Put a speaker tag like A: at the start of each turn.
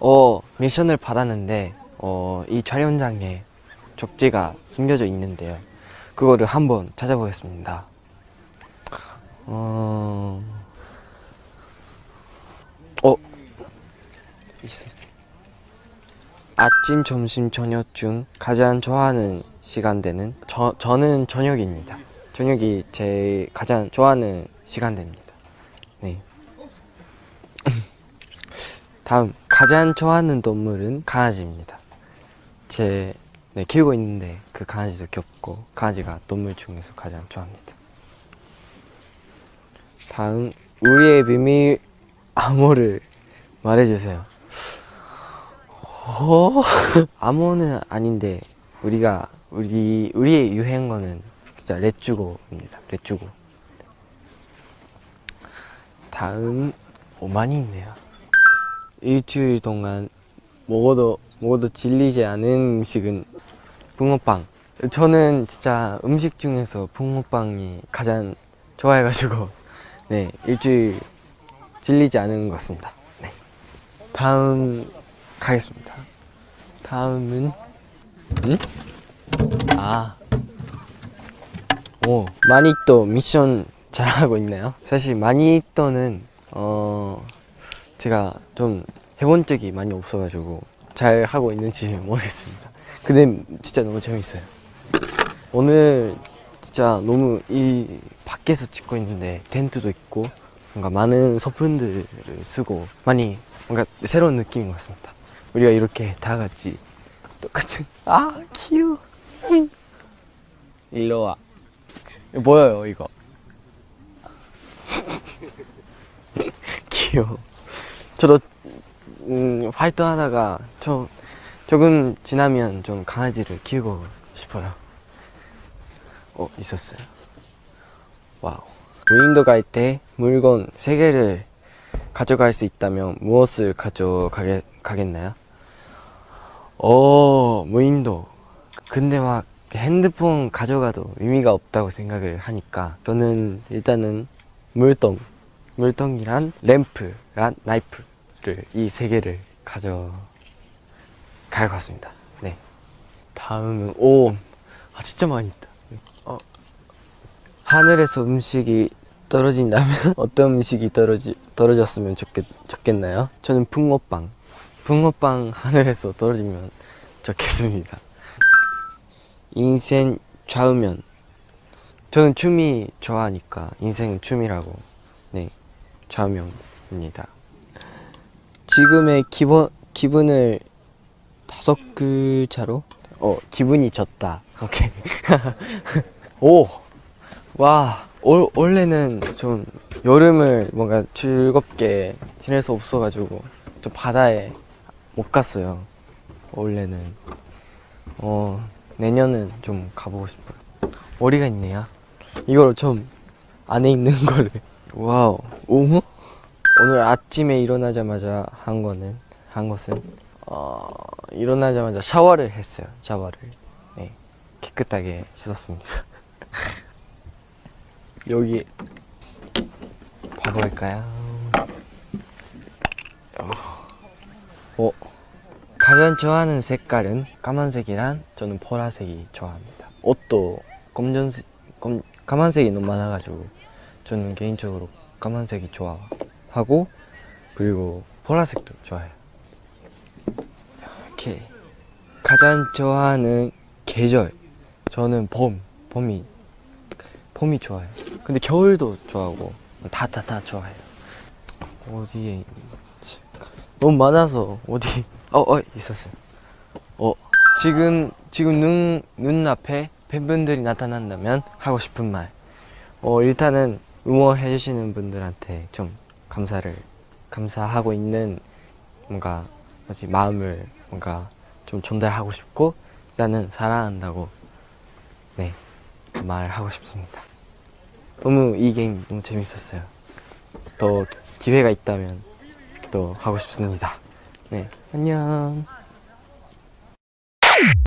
A: 어, 미션을 받았는데 어, 이 촬영장에 쪽지가 숨겨져 있는데요. 그거를 한번 찾아보겠습니다. 어, 어, 있어 있어. 아침, 점심, 저녁 중 가장 좋아하는 시간대는 저 저는 저녁입니다. 저녁이 제 가장 좋아하는 시간대입니다. 네. 다음 가장 좋아하는 동물은 강아지입니다. 제 네, 키우고 있는데 그 강아지도 귀엽고 강아지가 동물 중에서 가장 좋아합니다. 다음 우리의 비밀 암호를 말해주세요. 어? 암호는 아닌데 우리가 우리 우리의 유행어는 진짜 렛주고입니다. 렛주고. 다음 오 많이 있네요. 일주일 동안 먹어도 먹어도 질리지 않은 음식은 붕어빵. 저는 진짜 음식 중에서 붕어빵이 가장 좋아해가지고 네 일주일 질리지 않은 것 같습니다. 네. 다음 가겠습니다. 다음은 응? 아. 오, 마니또 미션 잘하고 있나요? 사실 마니또는 어 제가 좀 해본 적이 많이 없어가지고 잘 하고 있는지 모르겠습니다. 근데 진짜 너무 재밌어요. 오늘 진짜 너무 이 밖에서 찍고 있는데 텐트도 있고 뭔가 많은 소품들을 쓰고 많이 뭔가 새로운 느낌인 것 같습니다. 우리가 이렇게 다 같이 똑같은 아 귀여워 일로 와 이거 보여요 이거 귀여워 저도 음, 활동하다가 저 조금 지나면 좀 강아지를 키우고 싶어요. 어 있었어요. Wow. 무인도 갈 때 물건 세개를 가져갈 수 있다면 무엇을 가져가겠나요? 어 무인도. 근데 막 핸드폰 가져가도 의미가 없다고 생각을 하니까 저는 일단은 물통 물통이랑 램프랑 나이프를 이 세 개를 가져갈 것 같습니다. 네. 다음은 오 아, 진짜 많이 있다. 어, 하늘에서 음식이 떨어진다면 어떤 음식이 떨어지, 떨어졌으면 좋겠, 좋겠나요? 저는 붕어빵. 붕어빵 하늘에서 떨어지면 좋겠습니다. 인생 좌우면. 저는 춤이 좋아하니까 인생은 춤이라고. 네 좌우명입니다. 지금의 기분, 기분을 다섯 글자로? 어 기분이 졌다. 오케이. 오와 원래는 좀 여름을 뭔가 즐겁게 지낼 수 없어가지고 좀 바다에 못 갔어요. 원래는. 어 내년은 좀 가보고 싶어요. 머리가 있네요. 이걸 좀 안에 있는 거를 와우. 오후? 오늘 아침에 일어나자마자 한 거는 한 것은 어 일어나자마자 샤워를 했어요 샤워를. 네. 깨끗하게 씻었습니다. 여기 봐볼까요? 어. 가장 좋아하는 색깔은 까만색이란 저는 보라색이 좋아합니다. 옷도 검정색, 검, 까만색이 너무 많아가지고 저는 개인적으로 까만색이 좋아하고 그리고 보라색도 좋아해요. 이렇게 가장 좋아하는 계절 저는 봄, 봄이 봄이 좋아요. 근데 겨울도 좋아하고 다다다 좋아해요. 어디에 너무 많아서 어디 어, 어, 있었어요. 어, 지금, 지금 눈, 눈앞에 팬분들이 나타난다면 하고 싶은 말. 어, 일단은 응원해 주시는 분들한테 좀 감사를, 감사하고 있는 뭔가, 뭐지, 마음을 뭔가 좀 전달하고 싶고, 일단은 사랑한다고, 네, 말하고 싶습니다. 너무 이 게임 너무 재밌었어요. 더 기회가 있다면 또 하고 싶습니다. 네, 안녕.